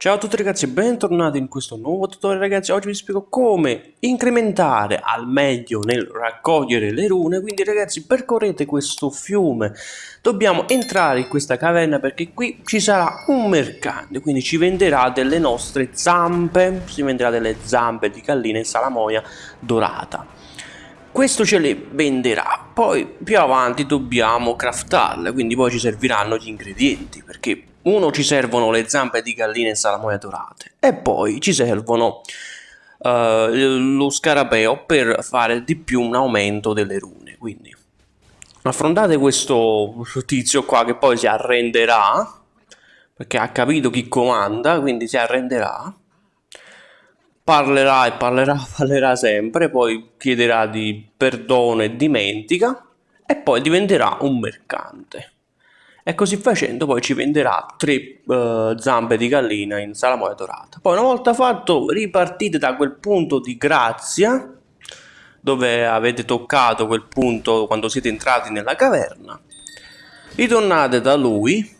Ciao a tutti ragazzi e bentornati in questo nuovo tutorial ragazzi, oggi vi spiego come incrementare al meglio nel raccogliere le rune, quindi ragazzi percorrete questo fiume, dobbiamo entrare in questa caverna perché qui ci sarà un mercante, quindi ci venderà delle nostre zampe, si venderà delle zampe di gallina e salamoia dorata. Questo ce le venderà, poi più avanti dobbiamo craftarle, quindi poi ci serviranno gli ingredienti perché uno ci servono le zampe di gallina e salamoia dorate e poi ci servono uh, lo scarabeo per fare di più un aumento delle rune. Quindi affrontate questo tizio qua che poi si arrenderà perché ha capito chi comanda quindi si arrenderà parlerà e parlerà parlerà sempre poi chiederà di perdono e dimentica e poi diventerà un mercante e così facendo poi ci venderà tre uh, zampe di gallina in salamoia dorata. Poi una volta fatto ripartite da quel punto di grazia dove avete toccato quel punto quando siete entrati nella caverna. Ritornate da lui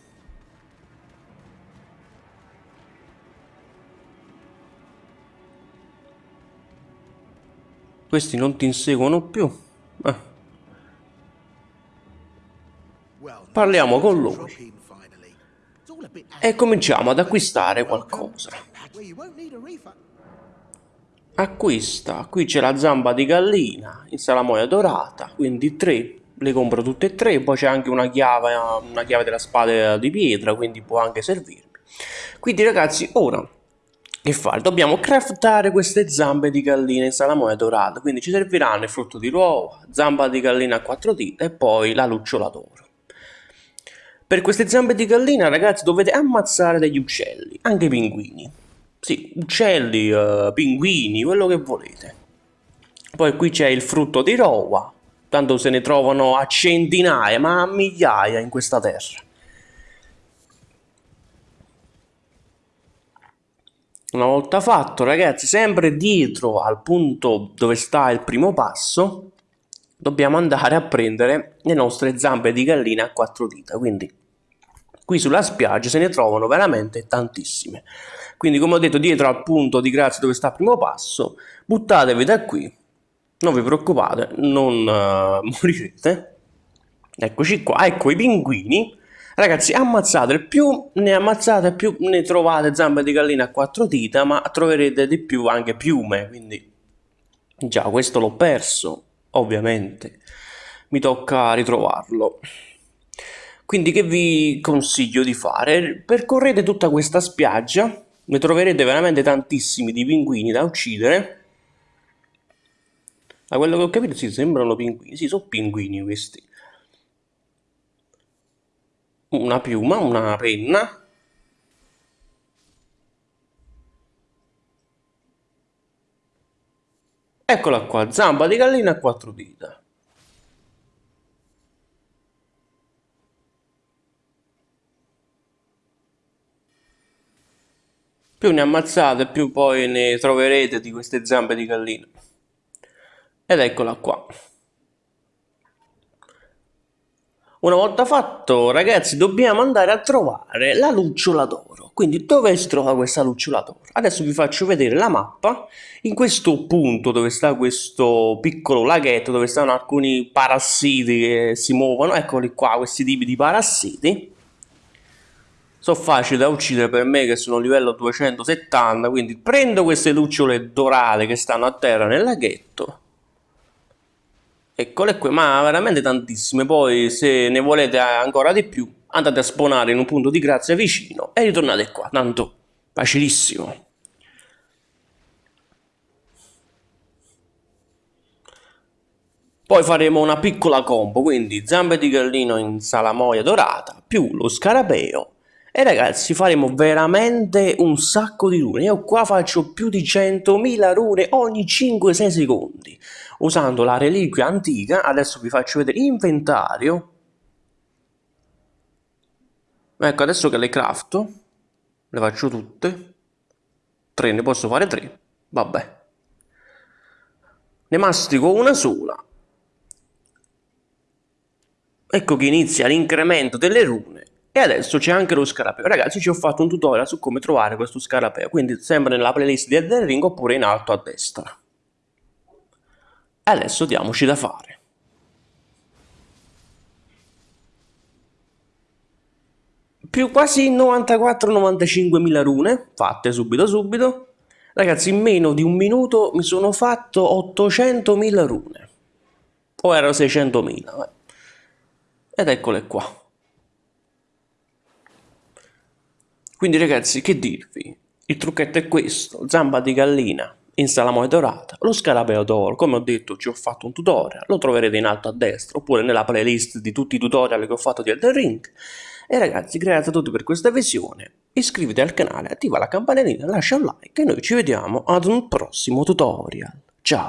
Questi non ti inseguono più. Eh. Parliamo con lui e cominciamo ad acquistare qualcosa. Acquista, qui c'è la zampa di gallina in salamoia dorata, quindi tre, le compro tutte e tre, poi c'è anche una chiave, una chiave della spada di pietra, quindi può anche servirmi. Quindi ragazzi, ora che fare? Dobbiamo craftare queste zampe di gallina in salamoia dorata, quindi ci serviranno il frutto di uova, zampa di gallina a quattro dita e poi la lucciola d'oro. Per queste zampe di gallina, ragazzi, dovete ammazzare degli uccelli, anche pinguini. Sì, uccelli, uh, pinguini, quello che volete. Poi qui c'è il frutto di roa, tanto se ne trovano a centinaia, ma a migliaia in questa terra. Una volta fatto, ragazzi, sempre dietro al punto dove sta il primo passo, dobbiamo andare a prendere le nostre zampe di gallina a quattro dita, quindi qui sulla spiaggia se ne trovano veramente tantissime. Quindi come ho detto dietro al punto di grazia dove sta il primo passo, buttatevi da qui, non vi preoccupate, non uh, morirete. Eccoci qua, ecco i pinguini. Ragazzi, ammazzate, più ne ammazzate più ne trovate zampe di gallina a quattro dita, ma troverete di più anche piume, quindi già questo l'ho perso, ovviamente. Mi tocca ritrovarlo. Quindi che vi consiglio di fare? Percorrete tutta questa spiaggia, ne troverete veramente tantissimi di pinguini da uccidere. Da quello che ho capito sì, sembrano pinguini, sì, sono pinguini questi. Una piuma, una penna. Eccola qua, zampa di gallina a quattro dita. Più ne ammazzate, più poi ne troverete di queste zampe di gallina. Ed eccola qua. Una volta fatto, ragazzi, dobbiamo andare a trovare la lucciola d'oro. Quindi dove si trova questa lucciola d'oro? Adesso vi faccio vedere la mappa. In questo punto dove sta questo piccolo laghetto, dove stanno alcuni parassiti che si muovono, eccoli qua, questi tipi di parassiti sono facili da uccidere per me che sono livello 270 quindi prendo queste lucciole dorate che stanno a terra nel laghetto eccole qui ma veramente tantissime. Poi se ne volete ancora di più andate a spawnare in un punto di grazia vicino e ritornate qua. Tanto facilissimo. Poi faremo una piccola combo, quindi zampe di gallino in salamoia dorata, più lo scarabeo e ragazzi faremo veramente un sacco di rune. Io qua faccio più di 100.000 rune ogni 5-6 secondi. Usando la reliquia antica, adesso vi faccio vedere inventario. Ecco, adesso che le crafto, le faccio tutte. 3, ne posso fare 3. Vabbè. Ne mastico una sola. Ecco che inizia l'incremento delle rune e adesso c'è anche lo scarabeo. Ragazzi, ci ho fatto un tutorial su come trovare questo scarabeo, quindi sempre nella playlist di Elden Ring oppure in alto a destra. Adesso diamoci da fare. Più quasi 94-95 mila rune, fatte subito subito. Ragazzi, in meno di un minuto mi sono fatto 800.000 rune. O erano 600.000, ed eccole qua. Quindi ragazzi, che dirvi? Il trucchetto è questo, zampa di gallina in salamoia dorata, lo scarabeo d'oro, come ho detto ci ho fatto un tutorial, lo troverete in alto a destra oppure nella playlist di tutti i tutorial che ho fatto di Elden Ring. E ragazzi, grazie a tutti per questa visione, iscriviti al canale, attiva la campanellina, lascia un like e noi ci vediamo ad un prossimo tutorial. Ciao!